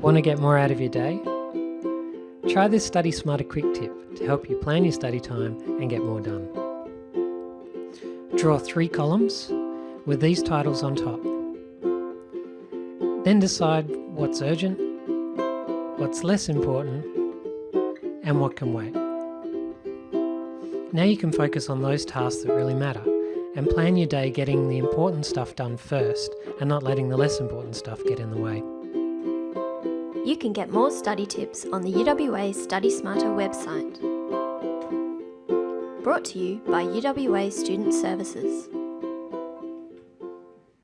Want to get more out of your day? Try this Study Smarter quick tip to help you plan your study time and get more done. Draw three columns with these titles on top. Then decide what's urgent, what's less important, and what can wait. Now you can focus on those tasks that really matter and plan your day getting the important stuff done first and not letting the less important stuff get in the way. You can get more study tips on the UWA Study Smarter website. Brought to you by UWA Student Services.